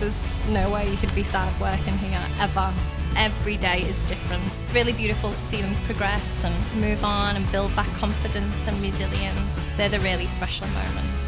There's no way you could be sad working here ever. Every day is different. Really beautiful to see them progress and move on and build back confidence and resilience. They're the really special moments.